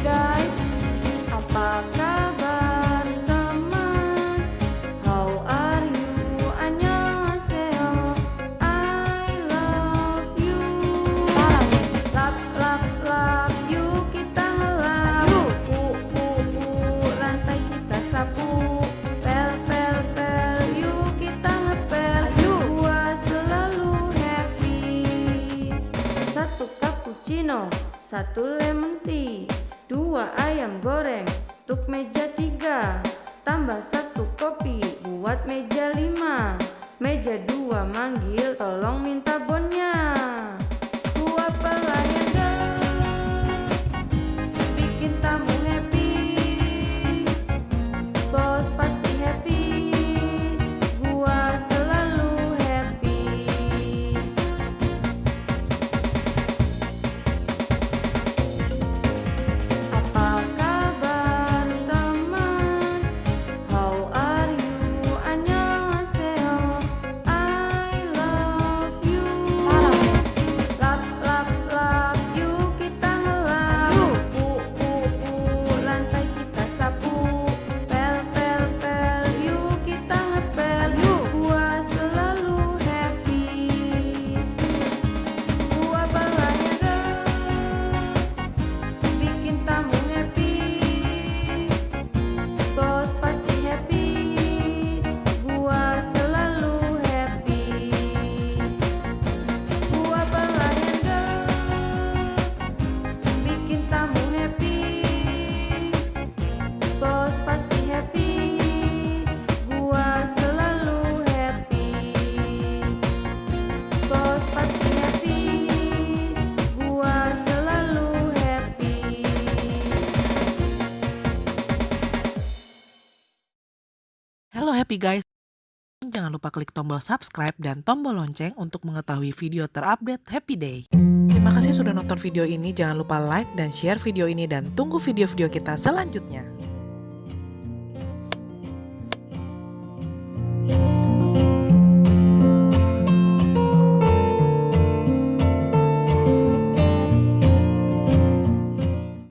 guys, apa kabar teman? How are you? Annyeonghaseyo. I love you. Lap lap lap, yuk kita ngelap. Pu pu pu, lantai kita sapu. Pel pel pel, yuk kita ngepel. Gua selalu happy. Satu cappuccino, satu lemon tea, dua ayam goreng, untuk meja tiga, tambah satu kopi buat meja lima, meja dua manggil tolong minta bonnya. Hello happy guys. Jangan lupa klik tombol subscribe dan tombol lonceng untuk mengetahui video terupdate Happy Day. Terima kasih sudah nonton video ini. Jangan lupa like dan share video ini dan tunggu video-video kita selanjutnya.